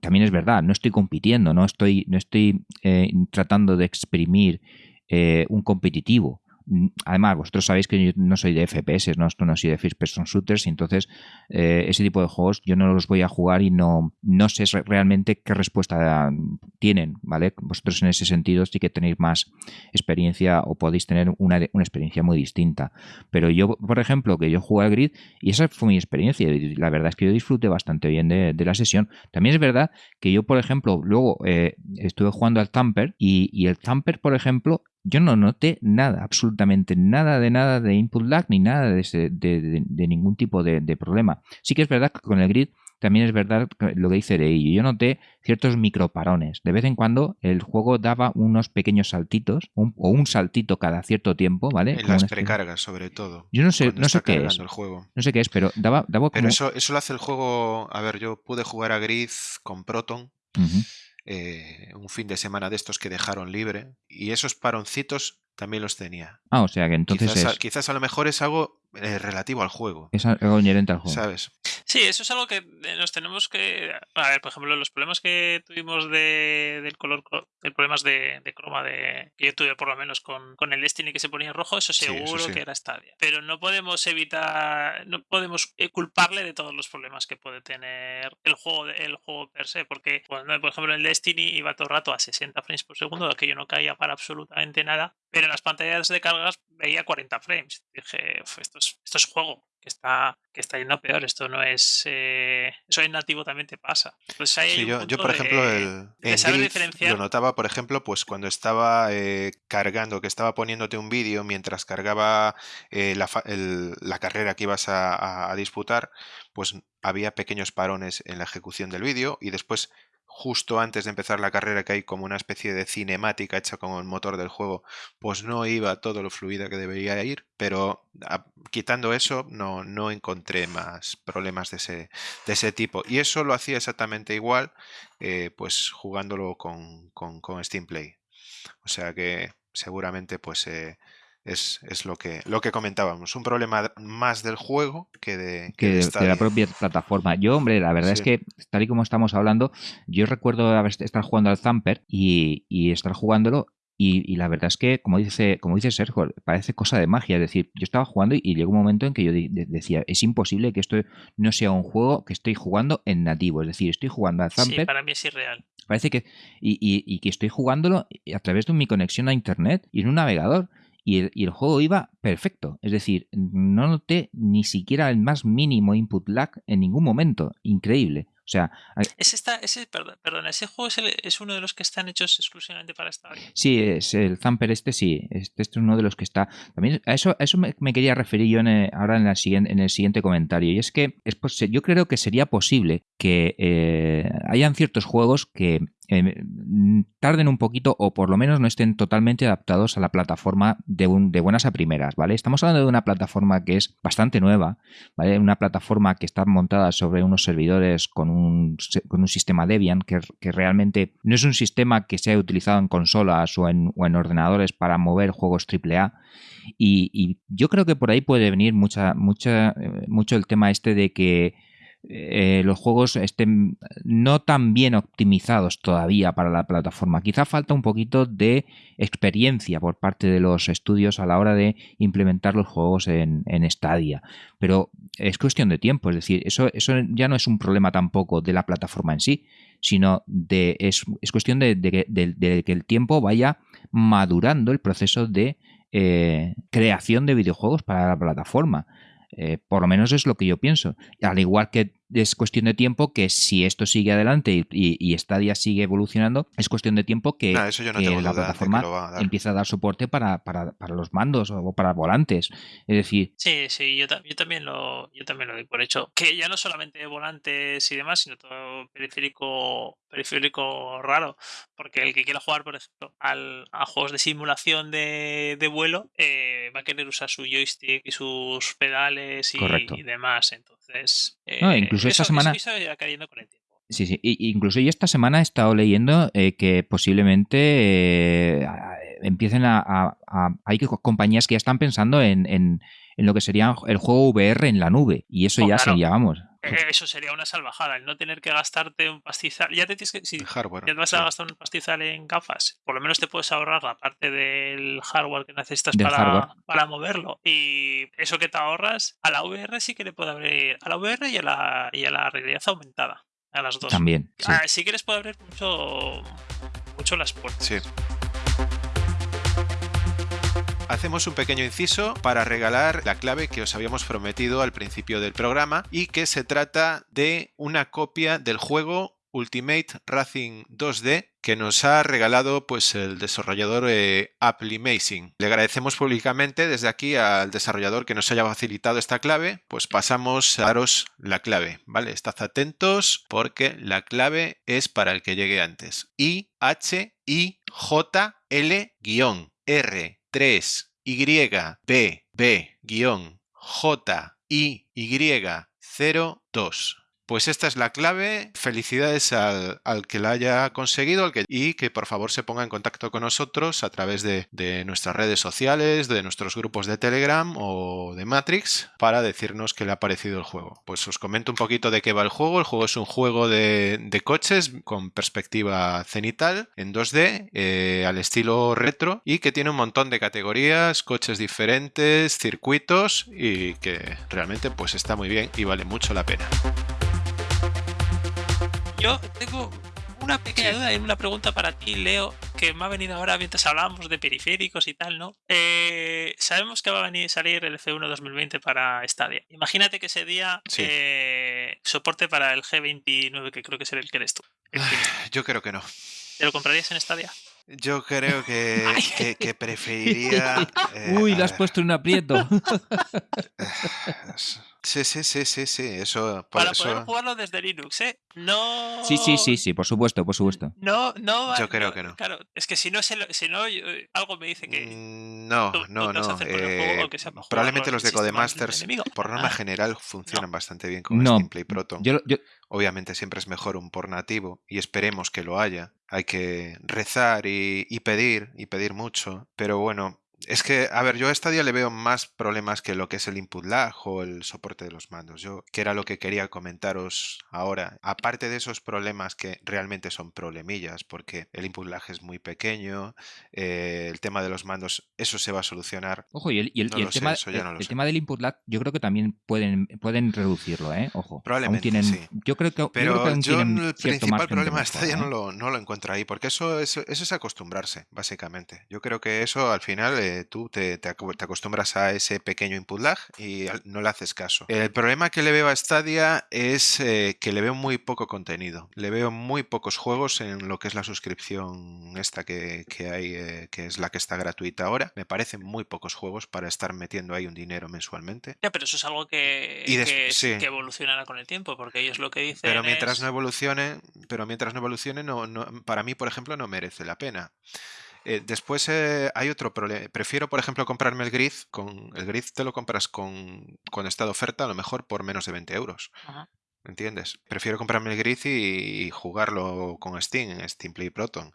B: También es verdad, no estoy compitiendo, no estoy, no estoy eh, tratando de exprimir eh, un competitivo. Mm, además, vosotros sabéis que yo no soy de FPS, no, no soy de First Person Shooters, y entonces eh, ese tipo de juegos yo no los voy a jugar y no, no sé realmente qué respuesta tienen, ¿vale? Vosotros en ese sentido sí que tenéis más experiencia o podéis tener una, una experiencia muy distinta. Pero yo, por ejemplo, que yo jugué al Grid y esa fue mi experiencia, y la verdad es que yo disfruté bastante bien de, la sesión. También es verdad que yo, por ejemplo, luego eh, estuve jugando al Tamper y, y el Tamper, por ejemplo, yo no noté nada, absolutamente nada de nada de input lag ni nada de, de, ningún tipo de, problema. Sí que es verdad que con el grid también es verdad lo que dice Rey. Yo noté ciertos microparones. De vez en cuando el juego daba unos pequeños saltitos o un saltito cada cierto tiempo, ¿vale?
A: En las precargas, sobre todo.
B: Yo no sé, no sé qué es. No sé qué es, pero daba, daba
A: Pero eso, eso lo hace el juego. A ver, yo pude jugar a Grid con Proton. Eh, un fin de semana de estos que dejaron libre y esos paroncitos también los tenía.
B: Ah, o sea que entonces
A: quizás, quizás a lo mejor es algo eh, relativo al juego.
B: Es algo inherente al juego.
A: ¿Sabes?
C: Sí, eso es algo que eh, nos tenemos que. A ver, por ejemplo, los problemas que tuvimos de, del color, el problemas de, de, croma de que yo tuve por lo menos con, con el Destiny que se ponía rojo, eso seguro que era Stadia. Pero no podemos evitar, no podemos eh, culparle de todos los problemas que puede tener el juego, el juego per se, porque por ejemplo en el Destiny iba todo el rato a 60 frames por segundo, que yo no caía para absolutamente nada, pero en las pantallas de cargas veía 40 frames. Dije, esto es, esto es juego que está, que está yendo peor. Esto no es. Eh, eso en nativo también te pasa. Pues
A: yo, por ejemplo, el, lo notaba, por ejemplo, pues cuando estaba eh, cargando, que estaba poniéndote un vídeo mientras cargaba eh, la, carrera que ibas a disputar, pues había pequeños parones en la ejecución del vídeo y después justo antes de empezar la carrera, que hay como una especie de cinemática hecha con el motor del juego, pues no iba todo lo fluida que debería ir, pero quitando eso no, no encontré más problemas de ese, de ese tipo. Y eso lo hacía exactamente igual, eh, pues jugándolo con, con, con, Steam Play. O sea que seguramente pues... Eh, es, es, lo, que, lo que comentábamos. Un problema más del juego que de,
B: que de, la propia plataforma. Yo, hombre, la verdad es que, tal y como estamos hablando, yo recuerdo estar jugando al Zamper y, y estar jugándolo y, la verdad es que, como dice, como dice Sergio, parece cosa de magia. Es decir, yo estaba jugando y, llegó un momento en que yo decía, es imposible que esto no sea un juego que estoy jugando en nativo. Es decir, estoy jugando al Zamper. Sí,
C: para mí es irreal.
B: Parece que. Y, y, que estoy jugándolo a través de mi conexión a internet y en un navegador y el, juego iba perfecto. Es decir, no noté ni siquiera el más mínimo input lag en ningún momento. Increíble. O sea,
C: ese, está, ese, perdón, ese juego es, uno de los que están hechos exclusivamente para esta
B: Sí, es el Zamper este, sí. Este, este, es uno de los que está. También a eso, eso me, quería referir yo ahora en, la siguiente, en el siguiente comentario. Y es que es, yo creo que sería posible que eh, hayan ciertos juegos que eh, tarden un poquito o por lo menos no estén totalmente adaptados a la plataforma de, de, buenas a primeras, ¿vale? Estamos hablando de una plataforma que es bastante nueva, ¿vale? Una plataforma que está montada sobre unos servidores con un, con un sistema Debian que, que, realmente no es un sistema que sea utilizado en consolas o en, o en ordenadores para mover juegos AAA y, y, yo creo que por ahí puede venir mucha, mucha, eh, mucho el tema este de que eh, los juegos estén no tan bien optimizados todavía para la plataforma. Quizá falta un poquito de experiencia por parte de los estudios a la hora de implementar los juegos en, en Stadia. Pero es cuestión de tiempo, es decir, eso, eso ya no es un problema tampoco de la plataforma en sí, sino de es, cuestión de, que el tiempo vaya madurando el proceso de eh, creación de videojuegos para la plataforma. Eh, por lo menos es lo que yo pienso. Al igual que es cuestión de tiempo que si esto sigue adelante y, y, Stadia sigue evolucionando, es cuestión de tiempo que, la plataforma empiece a dar soporte para, los mandos o para volantes. Es decir.
C: Sí, sí, yo, también lo, yo también lo doy por hecho. Que ya no solamente volantes y demás, sino todo periférico, periférico raro. Porque el que quiera jugar, por ejemplo, a juegos de simulación de, vuelo, eh, va a querer usar su joystick y sus pedales y, demás. Entonces.
B: Eh, incluso esta semana. Sí, sí. incluso yo esta semana he estado leyendo eh, que posiblemente eh, empiecen a, Hay compañías que ya están pensando en, en, lo que sería el juego VR en la nube. Y eso oh, ya sería, vamos.
C: Eh, eso sería una salvajada, el no tener que gastarte un pastizal. Ya te tienes que. Si
A: hardware,
C: ya te vas a gastar un pastizal en gafas, por lo menos te puedes ahorrar la parte del hardware que necesitas para, para moverlo. Y eso que te ahorras, a la VR sí que le puede abrir. A la VR y a la, y a la realidad aumentada. A las dos.
B: También.
C: Sí. Ah, si quieres puede abrir mucho, mucho las puertas.
A: Sí. Hacemos un pequeño inciso para regalar la clave que os habíamos prometido al principio del programa y que se trata de una copia del juego Ultimate Racing 2D que nos ha regalado pues el desarrollador eh. Le agradecemos públicamente desde aquí al desarrollador que nos haya facilitado esta clave, pues pasamos a daros la clave, ¿vale? Estad atentos porque la clave es para el que llegue antes. I H I J L R 3 Y B B J I Y 0 2. Pues esta es la clave. Felicidades al, que la haya conseguido y que por favor se ponga en contacto con nosotros a través de, nuestras redes sociales, de nuestros grupos de Telegram o de Matrix para decirnos qué le ha parecido el juego. Pues os comento un poquito de qué va el juego. El juego es un juego de, coches con perspectiva cenital en 2D eh, al estilo retro y que tiene un montón de categorías, coches diferentes, circuitos y que realmente pues está muy bien y vale mucho la pena.
C: Yo tengo una pequeña duda y una pregunta para ti, Leo, que me ha venido ahora mientras hablábamos de periféricos y tal, ¿no? Eh, sabemos que va a venir salir el F1 2020 para Stadia. Imagínate que ese día eh, soporte para el G29, que creo que es el que eres tú.
A: Yo creo que no.
C: ¿Te lo comprarías en Stadia?
A: Yo creo que, que, preferiría.
B: Uy, le has eh, puesto un aprieto.
A: Sí, sí, sí, sí, sí. Eso,
C: Para poder jugarlo desde Linux, ¿eh? No.
B: Sí, sí, sí, sí, por supuesto, por supuesto.
C: No, no.
A: Yo creo que no.
C: Claro, es que si no, si no algo me dice que.
A: Mm, no, no, no. Eh, probablemente los de Codemasters, por norma ah. general, funcionan bastante bien con no. Play Proton. Obviamente siempre es mejor un por nativo y esperemos que lo haya. Hay que rezar y, y pedir, y pedir mucho. Pero bueno, es que, a ver, yo a Stadia le veo más problemas que lo que es el input lag o el soporte de los mandos. Yo, que era lo que quería comentaros ahora. Aparte de esos problemas que realmente son problemillas, porque el input lag es muy pequeño, eh, el tema de los mandos, eso se va a solucionar.
B: Ojo, y el, tema, el, tema, del input lag, yo creo que también pueden, pueden reducirlo, ¿eh? Ojo.
A: Probablemente. sí.
B: Yo creo que.
A: Pero yo, el principal problema de Stadia no, ¿eh? lo, no lo encuentro ahí, porque eso, eso, eso es acostumbrarse, básicamente. Yo creo que eso al final tú te, acostumbras a ese pequeño input lag y no le haces caso. El problema que le veo a Stadia es eh, que le veo muy poco contenido. Le veo muy pocos juegos en lo que es la suscripción esta que, hay, eh, que es la que está gratuita ahora. Me parecen muy pocos juegos para estar metiendo ahí un dinero mensualmente.
C: Ya, pero eso es algo que, evolucionará con el tiempo, porque ellos lo que dicen.
A: Pero mientras no evolucione, pero mientras no evolucione, no, para mí, por ejemplo, no merece la pena. Eh, después eh, hay otro problema. Prefiero, por ejemplo, comprarme el Grid. Con, el Grid te lo compras con, cuando está de oferta, a lo mejor por menos de 20 euros. ¿Entiendes? Prefiero comprarme el Grid y, jugarlo con Steam, en Steam Play Proton.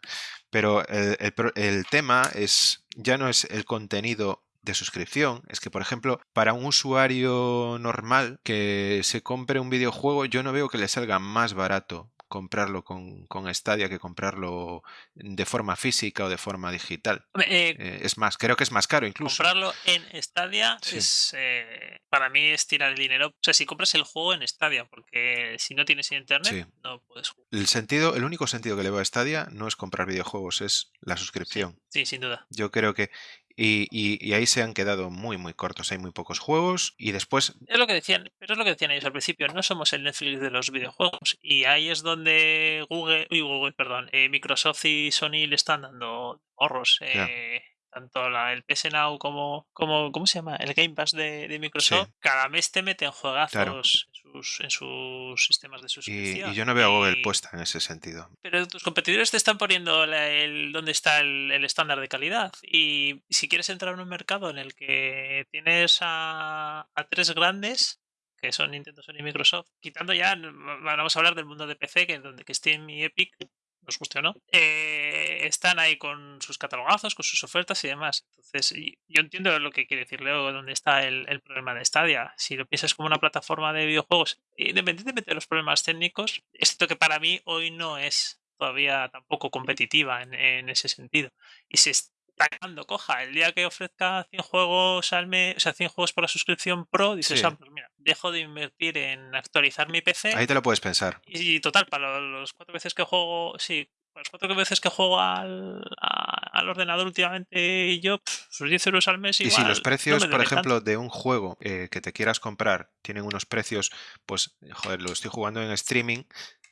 A: Pero el, tema es ya no es el contenido de suscripción es que, por ejemplo, para un usuario normal que se compre un videojuego, yo no veo que le salga más barato comprarlo con, con, Stadia que comprarlo de forma física o de forma digital.
C: Eh,
A: eh, es más, creo que es más caro incluso.
C: Comprarlo en Stadia es eh, para mí es tirar el dinero. O sea, si compras el juego en Stadia, porque si no tienes internet, no puedes jugar.
A: El sentido, el único sentido que le veo a Stadia no es comprar videojuegos, es la suscripción.
C: sí sin duda.
A: Yo creo que y, ahí se han quedado muy, muy cortos. Hay muy pocos juegos y después.
C: Es lo que decían, pero es lo que decían ellos al principio. No somos el Netflix de los videojuegos. Y ahí es donde Google, uy, Google perdón, eh, Microsoft y Sony le están dando ahorros. Eh, tanto la, el PS Now como, como, ¿cómo se llama? El Game Pass de, Microsoft, cada mes te meten juegazos sus, en, sus, sistemas de suscripción.
A: Y, yo no veo a Google puesta en ese sentido.
C: Pero tus competidores te están poniendo el, donde está el, estándar de calidad. Y si quieres entrar en un mercado en el que tienes a, a tres grandes, que son Nintendo, Sony y Microsoft, quitando ya, vamos a hablar del mundo de PC, que donde que Steam y Epic nos guste o no, eh, están ahí con sus catalogazos, con sus ofertas y demás. Entonces, yo entiendo lo que quiere decir Leo, dónde está el, problema de Stadia. Si lo piensas como una plataforma de videojuegos, independientemente de los problemas técnicos, esto que para mí hoy no es todavía tampoco competitiva en, ese sentido. Y se está quedando coja. El día que ofrezca 100 juegos al mes, o sea, 100 juegos por la suscripción pro, dices, ah, pues mira, dejo de invertir en actualizar mi PC.
A: Ahí te lo puedes pensar.
C: Y, total, para los cuatro veces que juego, sí, para las cuatro veces que juego al, al ordenador últimamente y yo, sus 10 euros al mes. Igual,
A: y si los precios, por ejemplo, de un juego eh, que te quieras comprar tienen unos precios, pues, joder, lo estoy jugando en streaming,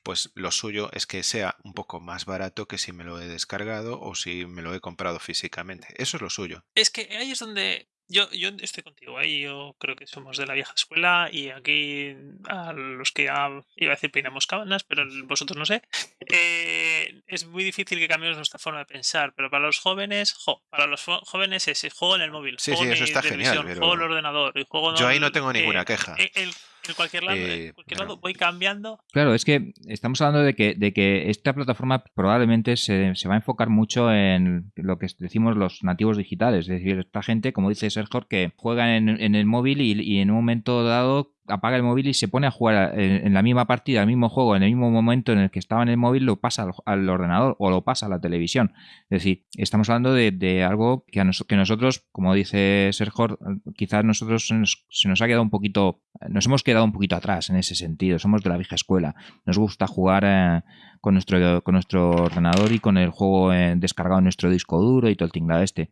A: pues lo suyo es que sea un poco más barato que si me lo he descargado o si me lo he comprado físicamente. Eso es lo suyo.
C: Es que ahí es donde yo, yo estoy contigo ahí, yo creo que somos de la vieja escuela y aquí a los que ya iba a decir peinamos cabanas, pero vosotros no sé, eh, es muy difícil que cambiemos nuestra forma de pensar, pero para los jóvenes, para los jóvenes es juego en el móvil,
A: sí, sí, eso está genial,
C: juego en el ordenador, y juego
A: Yo ahí no tengo ninguna queja.
C: El, en cualquier lado, eh, cualquier lado voy cambiando.
B: Claro, es que estamos hablando de que, de que esta plataforma probablemente se, se, va a enfocar mucho en lo que decimos los nativos digitales. Es decir, esta gente, como dice Sergio, que juega en, en el móvil y, y, en un momento dado apaga el móvil y se pone a jugar en, la misma partida, el mismo juego, en el mismo momento en el que estaba en el móvil, lo pasa al, ordenador o lo pasa a la televisión. Es decir, estamos hablando de, algo que, a que nosotros, como dice Sergio, quizás nosotros se nos, ha quedado un poquito, nos hemos quedado un poquito atrás en ese sentido. Somos de la vieja escuela. Nos gusta jugar eh, con, nuestro, con nuestro ordenador y con el juego eh, descargado en nuestro disco duro y todo el tinglado este.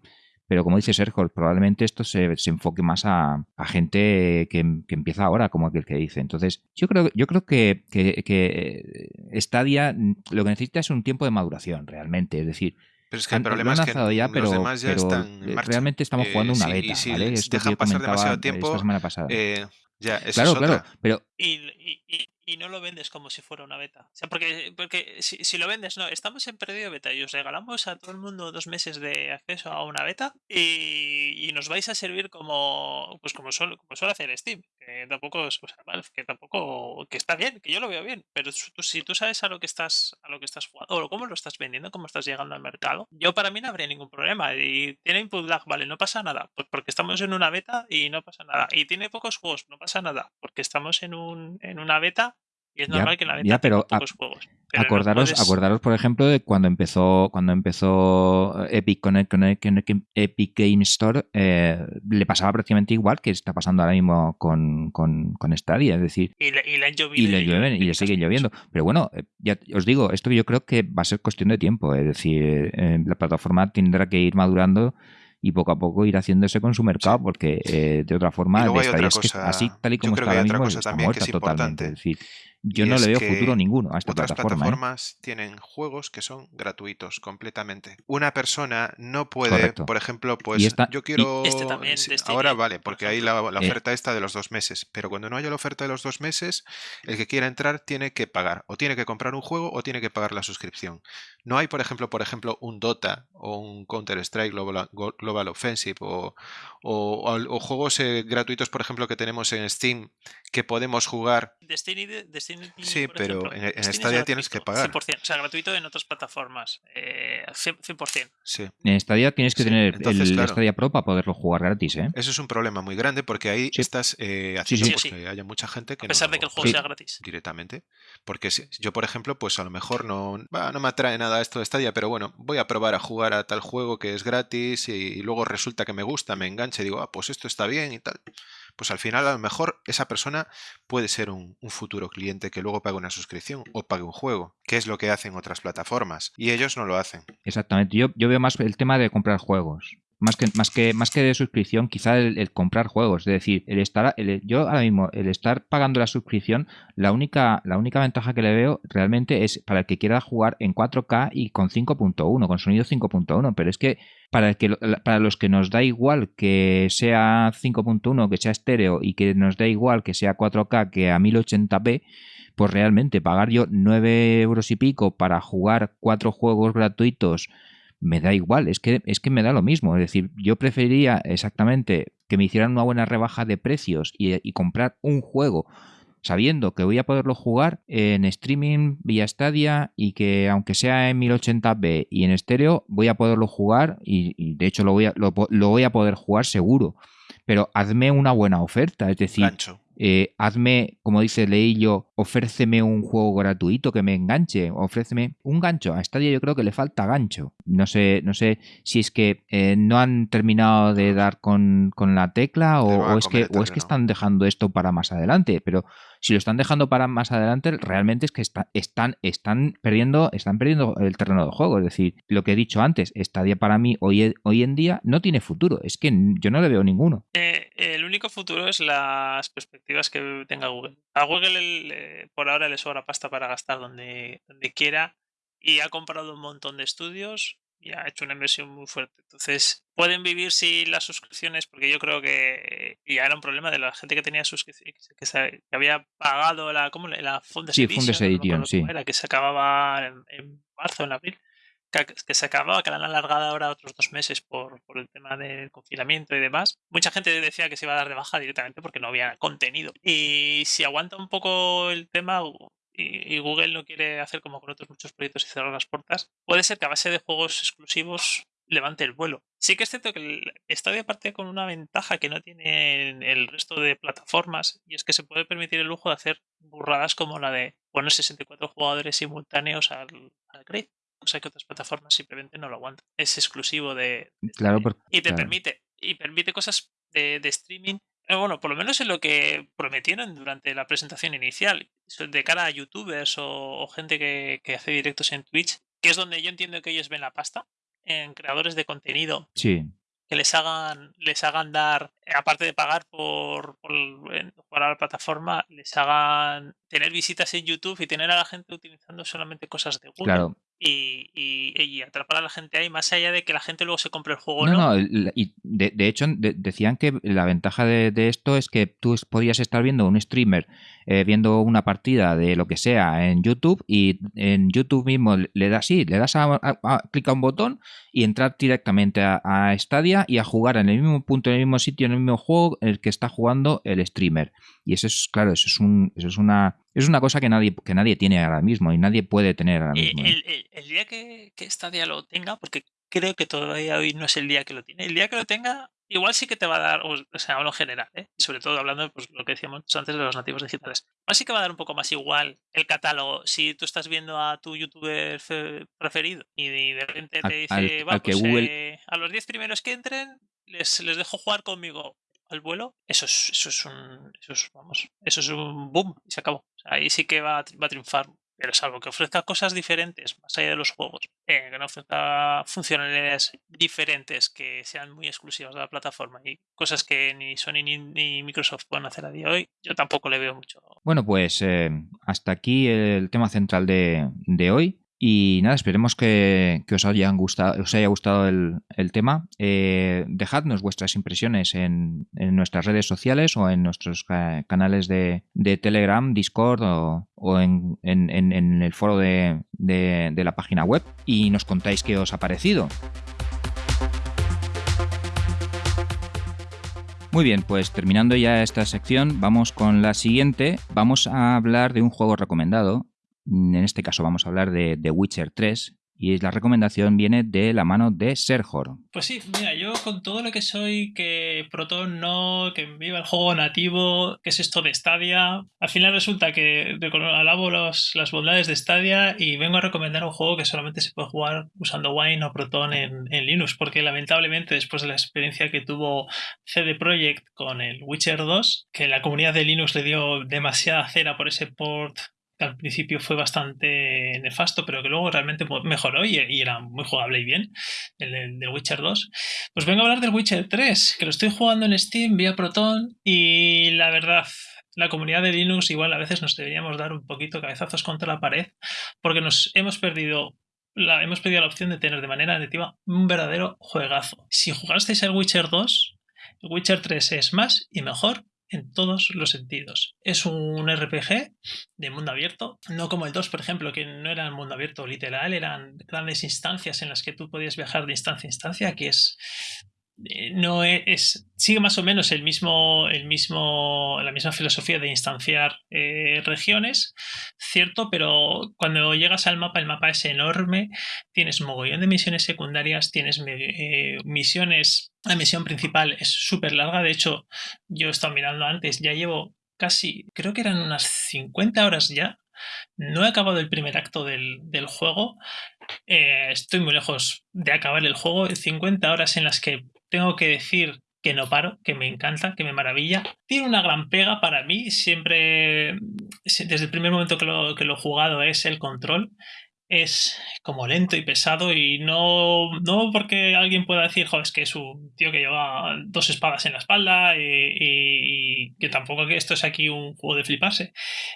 B: Pero como dice Sergio, probablemente esto se, enfoque más a, gente que, empieza ahora, como aquel que dice. Entonces, yo creo, yo creo que, que, Stadia lo que necesita es un tiempo de maduración, realmente. Es decir,
A: pero es que el problema es que ya, pero, los demás ya están
B: en marcha. realmente estamos jugando una beta,
A: y
B: ¿vale?
A: dejan pasar demasiado tiempo,
B: esta semana pasada.
A: Eh, ya, eso
B: claro,
A: es
B: claro,
A: otra.
B: pero
C: y, y no lo vendes como si fuera una beta. O sea, porque, porque si, si, lo vendes, no, estamos en perdido beta y os regalamos a todo el mundo dos meses de acceso a una beta y, y nos vais a servir como pues como suele, como suele hacer Steam, que tampoco o que tampoco que está bien, que yo lo veo bien, pero si tú sabes a lo que estás a lo que estás jugando o cómo lo estás vendiendo, cómo estás llegando al mercado, yo para mí no habría ningún problema y tiene input lag, vale, no pasa nada, pues porque estamos en una beta y no pasa nada y tiene pocos juegos, no pasa nada, porque estamos en un en una beta y es normal que la venta pero, juegos.
B: acordaros, acordaros, por ejemplo, de cuando empezó, cuando empezó Epic con, Epic Game Store, eh, le pasaba prácticamente igual que está pasando ahora mismo con, con, con Stadia, es decir,
C: y le, y le,
B: y le llueven y le sigue lloviendo. Pero bueno, eh, ya os digo, esto yo creo que va a ser cuestión de tiempo, es decir, eh, la plataforma tendrá que ir madurando y poco a poco ir haciéndose con su mercado, porque de otra forma, así tal y como está ahora mismo, está muerta totalmente. Es decir, yo no le veo futuro ninguno a esta
A: otras
B: plataforma. ¿eh?
A: plataformas tienen juegos que son gratuitos completamente. Una persona no puede, por ejemplo, pues yo quiero...
C: Este también,
A: ahora vale, porque hay la, eh. oferta esta de los dos meses, pero cuando no haya la oferta de los dos meses, el que quiera entrar tiene que pagar, o tiene que comprar un juego o tiene que pagar la suscripción. No hay, por ejemplo, por ejemplo, un Dota o un Counter-Strike Global, Global, Offensive o, o, juegos eh, gratuitos, por ejemplo, que tenemos en Steam que podemos jugar.
C: Destiny, Destiny.
A: Sí,
C: por
A: pero
C: ejemplo,
A: en, en
C: es
A: Stadia tienes que pagar.
C: 100%, o sea, gratuito en otras plataformas. Eh, 100%. 100%.
A: Sí.
B: En Stadia tienes que
A: Sí,
B: tener
A: entonces,
B: el
A: claro.
B: Stadia Pro para poderlo jugar gratis, ¿eh?
A: Eso es un problema muy grande porque ahí
B: Sí.
A: estás eh, haciendo
B: sí.
A: pues, que haya mucha gente que
C: A pesar
A: no
C: de que el juego
B: Sí.
C: sea gratis.
A: directamente. Porque si- yo, por ejemplo, pues a lo mejor no, va, no me atrae nada esto de Stadia, pero bueno, voy a probar a jugar a tal juego que es gratis y, y luego resulta que me gusta, me engancha y digo, ah, pues esto está bien y tal. Pues al final a lo mejor esa persona puede ser un, futuro cliente que luego pague una suscripción o pague un juego, que es lo que hacen otras plataformas. Y ellos no lo hacen.
B: Exactamente. Yo, yo veo más el tema de comprar juegos. Más que, más que, más que de suscripción, quizá el, comprar juegos. Es decir, el estar, yo ahora mismo, el estar pagando la suscripción, la única, la única ventaja que le veo realmente es para el que quiera jugar en 4K y con 5.1, con sonido 5.1. Pero es que para, el que para los que nos da igual que sea 5.1, que sea estéreo y que nos da igual que sea 4K que a 1080p, pues realmente pagar yo 9 euros y pico para jugar cuatro juegos gratuitos me da igual, es que, es que me da lo mismo. Es decir, yo preferiría exactamente que me hicieran una buena rebaja de precios y, comprar un juego sabiendo que voy a poderlo jugar en streaming vía Stadia y que aunque sea en 1080p y en estéreo, voy a poderlo jugar y, de hecho lo voy, a, lo, voy a poder jugar seguro. Pero hazme una buena oferta, es decir. Eh, hazme, como dice Leillo, ofréceme un juego gratuito que me enganche, ofréceme un gancho. A Stadia yo creo que le falta gancho. No sé, no sé si es que eh, no han terminado de dar con, con la tecla o, es que, o es que están dejando esto para más adelante. Pero si lo están dejando para más adelante, realmente es que está- están, están, perdiendo, están perdiendo el terreno de juego. Es decir, lo que he dicho antes, Stadia para mí hoy, hoy en día no tiene futuro. Es que yo no le veo ninguno.
C: Eh, el único futuro es las perspectivas que tenga Google. A Google le- por ahora le sobra pasta para gastar donde, donde quiera y ha comprado un montón de estudios y ha hecho una inversión muy fuerte. Entonces, pueden vivir sin las suscripciones porque yo creo que ya era un problema de la gente que tenía suscripciones, que, se- que había pagado la, ¿cómo la Fundes
B: Sí,
C: Edition,
B: Fundes Edition, sí.
C: era, que se acababa en, en marzo, en abril que, que se acababa, que la han alargado ahora otros dos meses por, por el tema del confinamiento y demás. Mucha gente decía que se iba a dar de baja directamente porque no había contenido. Y si aguanta un poco el tema y Google no quiere hacer como con otros muchos proyectos y cerrar las puertas, puede ser que a base de juegos exclusivos levante el vuelo. Sí que es cierto que el Stadia parte con una ventaja que no tienen el resto de plataformas y es que se puede permitir el lujo de hacer burradas como la de poner 64 jugadores simultáneos al, al grid cosa que otras plataformas simplemente no lo aguantan. Es exclusivo de. de
B: Claro,
C: Stadia.
B: porque-
C: y te
B: claro.
C: permite. Y permite cosas de, de streaming. eh, Bueno, por lo menos en lo que prometieron durante la presentación inicial. De cara a youtubers o, o gente que, que hace directos en Twitch, que es donde yo entiendo que ellos ven la pasta. En creadores de contenido
B: Sí,
C: que les hagan, les hagan dar, eh, aparte de pagar por, por a la plataforma, les hagan tener visitas en YouTube y tener a la gente utilizando solamente cosas de Google
B: claro.
C: y, y- y atrapar a la gente ahí, más allá de que la gente luego se compre el juego
B: No,
C: no.
B: y de, de hecho de- decían que la ventaja de, de esto es que tú podías estar viendo un streamer eh, viendo una partida de lo que sea en YouTube y en YouTube mismo le das sí, le das a, a- a- clic a un botón y entrar directamente a, a Stadia y a jugar en el mismo punto, en el mismo sitio, en el mismo juego en el que está jugando el streamer. Y eso es, claro, eso es un, eso es una, es una cosa que nadie, que nadie tiene ahora mismo y nadie puede tener ahora
C: Eh,
B: mismo.
C: el, el- el día que, que Stadia lo tenga, porque creo que todavía hoy no es el día que lo tiene, el día que lo tenga, igual sí que te va a dar, o sea, hablo en general, ¿eh? sobre todo hablando de pues, lo que decíamos antes de los nativos digitales, igual sí que va a dar un poco más igual el catálogo si tú estás viendo a tu youtuber fe- preferido y de, repente te dice,
B: al-
C: va,
B: al que
C: pues,
B: Google-
C: eh, a los 10 primeros que entren, les, les dejo jugar conmigo al vuelo, eso es, eso es un, eso es, vamos, eso es un boom y se acabó. O sea, ahí sí que va, va a triunfar. Pero salvo que ofrezca cosas diferentes, más allá de los juegos, eh, que no ofrezca funcionalidades diferentes que sean muy exclusivas de la plataforma y cosas que ni Sony ni, Microsoft pueden hacer a día de hoy, yo tampoco le veo mucho.
B: Bueno, pues eh, hasta aquí el tema central de, de hoy. Y nada, esperemos que, que os, hayan gustado, os haya gustado el, tema. Eh, dejadnos vuestras impresiones en, en nuestras redes sociales o en nuestros ca- canales de, de Telegram, Discord o, en, en- el foro de- de la página web y nos contáis qué os ha parecido. Muy bien, pues terminando ya esta sección, vamos con la siguiente. Vamos a hablar de un juego recomendado. En este caso vamos a hablar de The Witcher 3, y la recomendación viene de la mano de Sergor.
C: Pues sí, mira, yo con todo lo que soy, que Proton no, que viva el juego nativo, que es esto de Stadia, al final resulta que alabo las bondades de Stadia y vengo a recomendar un juego que solamente se puede jugar usando Wine o Proton en, en Linux, porque lamentablemente después de la experiencia que tuvo CD Projekt con el Witcher 2, que la comunidad de Linux le dio demasiada cera por ese port al principio fue bastante nefasto, pero que luego realmente mejoró y, era muy jugable y bien, el, del Witcher 2. Pues vengo a hablar del Witcher 3, que lo estoy jugando en Steam vía Proton y la verdad, la comunidad de Linux igual a veces nos deberíamos dar un poquito cabezazos contra la pared porque nos hemos perdido la, hemos la opción de tener de manera nativa un verdadero juegazo. Si jugasteis el Witcher 2, el Witcher 3 es más y mejor en todos los sentidos. Es un RPG de mundo abierto, no como el 2, por ejemplo, que no era un mundo abierto literal, eran grandes instancias en las que tú podías viajar de instancia a instancia, que es no es, sigue más o menos el mismo, el mismo, la misma filosofía de instanciar eh, regiones, cierto, pero cuando llegas al mapa, el mapa es enorme, tienes mogollón de misiones secundarias, tienes eh, misiones, la misión principal es súper larga, de hecho, yo he estado mirando antes, ya llevo casi, creo que eran unas 50 horas ya, no he acabado el primer acto del, juego. estoy muy lejos de acabar el juego. 50 horas en las que tengo que decir que no paro, que me encanta, que me maravilla. Tiene una gran pega para mí, siempre, desde el primer momento que lo, que lo he jugado, es el control. Es como lento y pesado y no, no porque alguien pueda decir, joder, es que es un tío que lleva dos espadas en la espalda y, que tampoco que esto es aquí un juego de fliparse.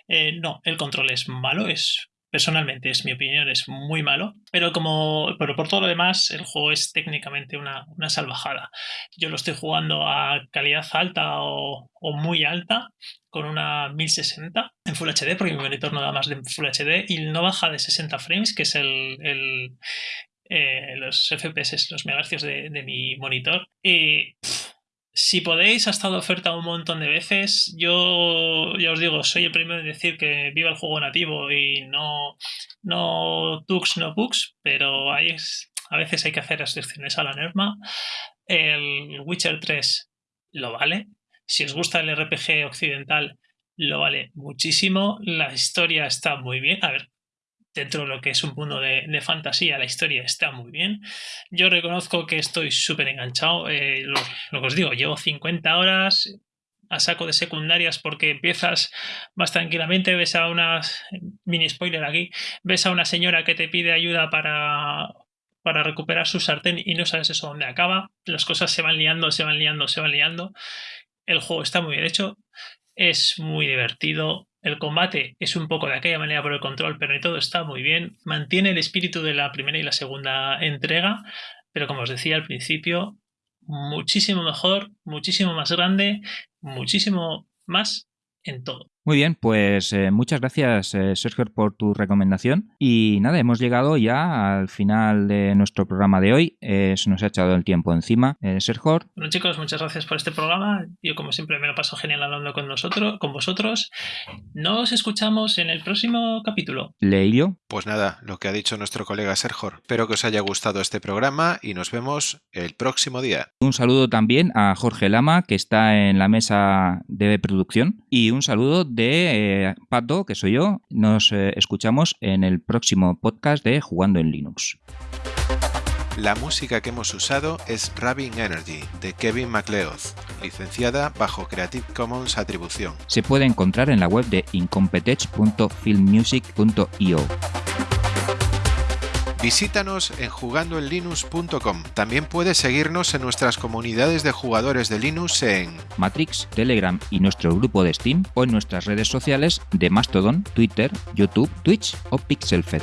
C: Eh, no, el control es malo, es personalmente es mi opinión, es muy malo, pero como pero por todo lo demás el juego es técnicamente una, salvajada. Yo lo estoy jugando a calidad alta o, muy alta con una 1060 en Full HD porque mi monitor no da más de Full HD y no baja de 60 frames que es el, eh, los FPS, los megahercios de, mi monitor. Si podéis, ha estado oferta un montón de veces. Yo ya os digo, soy el primero en decir que viva el juego nativo y no, no tux, no bugs, pero hay, a veces hay que hacer excepciones a la norma. El Witcher 3 lo vale. Si os gusta el RPG occidental, lo vale muchísimo. La historia está muy bien. A ver, dentro de lo que es un mundo de, fantasía, la historia está muy bien. Yo reconozco que estoy súper enganchado. Eh, lo, que os digo, llevo 50 horas a saco de secundarias porque empiezas más tranquilamente, ves a una, mini spoiler aquí, ves a una señora que te pide ayuda para, para recuperar su sartén y no sabes eso dónde acaba. Las cosas se van liando, se van liando, se van liando. El juego está muy bien hecho, es muy divertido, el combate es un poco de aquella manera por el control, pero todo está muy bien. Mantiene el espíritu de la primera y la segunda entrega, pero como os decía al principio, muchísimo mejor, muchísimo más grande, muchísimo más en todo.
B: Muy bien, pues eh, muchas gracias eh, Sergio por tu recomendación. Y nada, hemos llegado ya al final de nuestro programa de hoy. Eh, se nos ha echado el tiempo encima. Sergio.
C: Bueno chicos, muchas gracias por este programa. Yo como siempre me lo paso genial hablando con nosotros, con vosotros. Nos escuchamos en el próximo capítulo.
B: Leilio.
A: Pues nada, lo que ha dicho nuestro colega Sergio. Espero que os haya gustado este programa y nos vemos el próximo día.
B: Un saludo también a Jorge Lama, que está en la mesa de producción. Y un saludo de eh, Pato, que soy yo. Nos eh, escuchamos en el próximo podcast de Jugando en Linux.
A: La música que hemos usado es Rabin Energy de Kevin MacLeod, licenciada bajo Creative Commons Atribución.
B: Se puede encontrar en la web de incompetech.filmmusic.io.
A: Visítanos en jugandoenlinux.com. También puedes seguirnos en nuestras comunidades de jugadores de Linux en
B: Matrix, Telegram y nuestro grupo de Steam o en nuestras redes sociales de Mastodon, Twitter, YouTube, Twitch o Pixelfed.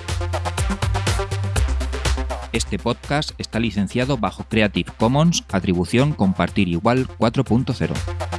B: Este podcast está licenciado bajo Creative Commons Atribución Compartir Igual 4.0.